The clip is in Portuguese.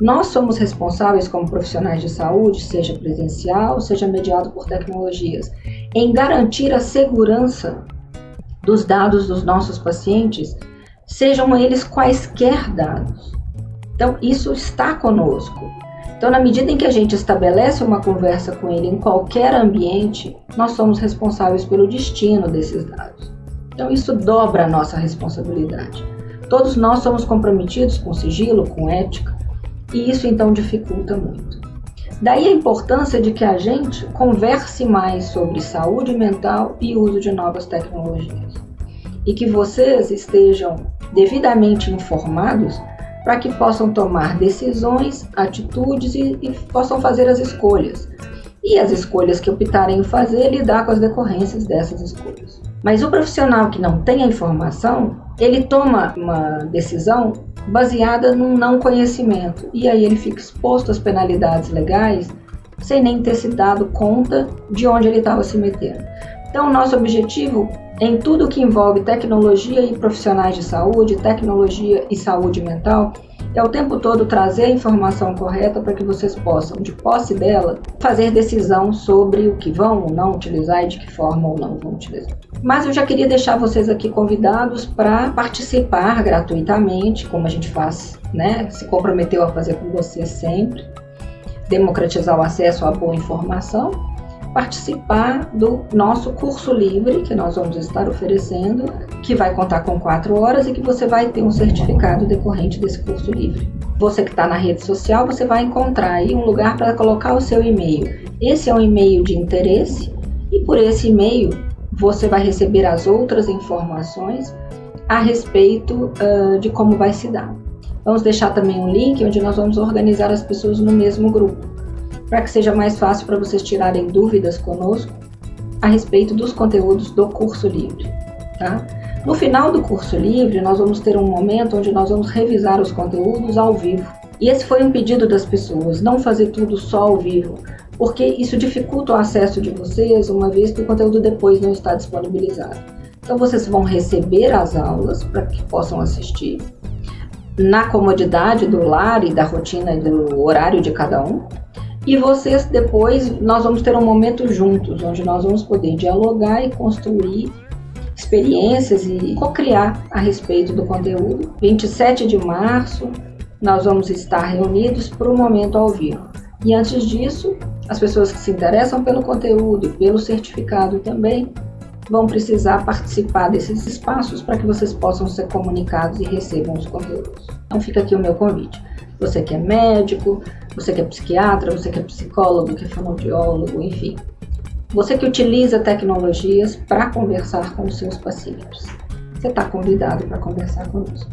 Nós somos responsáveis como profissionais de saúde, seja presencial, seja mediado por tecnologias, em garantir a segurança dos dados dos nossos pacientes, sejam eles quaisquer dados. Então, isso está conosco. Então, na medida em que a gente estabelece uma conversa com ele em qualquer ambiente, nós somos responsáveis pelo destino desses dados. Então, isso dobra a nossa responsabilidade. Todos nós somos comprometidos com sigilo, com ética, e isso então dificulta muito. Daí a importância de que a gente converse mais sobre saúde mental e uso de novas tecnologias. E que vocês estejam devidamente informados para que possam tomar decisões, atitudes e, e, possam fazer as escolhas. E as escolhas que optarem em fazer, lidar com as decorrências dessas escolhas. Mas o profissional que não tem a informação, ele toma uma decisão baseada num não conhecimento. E aí ele fica exposto às penalidades legais sem nem ter se dado conta de onde ele estava se metendo. Então, nosso objetivo em tudo que envolve tecnologia e profissionais de saúde, tecnologia e saúde mental, é o tempo todo trazer a informação correta para que vocês possam, de posse dela, fazer decisão sobre o que vão ou não utilizar e de que forma ou não vão utilizar. Mas eu já queria deixar vocês aqui convidados para participar gratuitamente, como a gente faz, né? Se comprometeu a fazer com vocês sempre, democratizar o acesso à boa informação participar do nosso curso livre que nós vamos estar oferecendo, que vai contar com quatro horas e que você vai ter um certificado decorrente desse curso livre. Você que está na rede social, você vai encontrar aí um lugar para colocar o seu e-mail. Esse é um e-mail de interesse e por esse e-mail você vai receber as outras informações a respeito uh, de como vai se dar. Vamos deixar também um link onde nós vamos organizar as pessoas no mesmo grupo para que seja mais fácil para vocês tirarem dúvidas conosco a respeito dos conteúdos do curso livre. Tá? No final do curso livre, nós vamos ter um momento onde nós vamos revisar os conteúdos ao vivo. E esse foi um pedido das pessoas, não fazer tudo só ao vivo, porque isso dificulta o acesso de vocês, uma vez que o conteúdo depois não está disponibilizado. Então vocês vão receber as aulas para que possam assistir na comodidade do lar e da rotina e do horário de cada um, e vocês depois, nós vamos ter um momento juntos, onde nós vamos poder dialogar e construir experiências e co-criar a respeito do conteúdo. 27 de março, nós vamos estar reunidos para o momento ao vivo. E antes disso, as pessoas que se interessam pelo conteúdo e pelo certificado também vão precisar participar desses espaços para que vocês possam ser comunicados e recebam os conteúdos. Então fica aqui o meu convite. Você que é médico, você que é psiquiatra, você que é psicólogo, que é fonoaudiólogo, enfim. Você que utiliza tecnologias para conversar com os seus pacientes. Você está convidado para conversar conosco.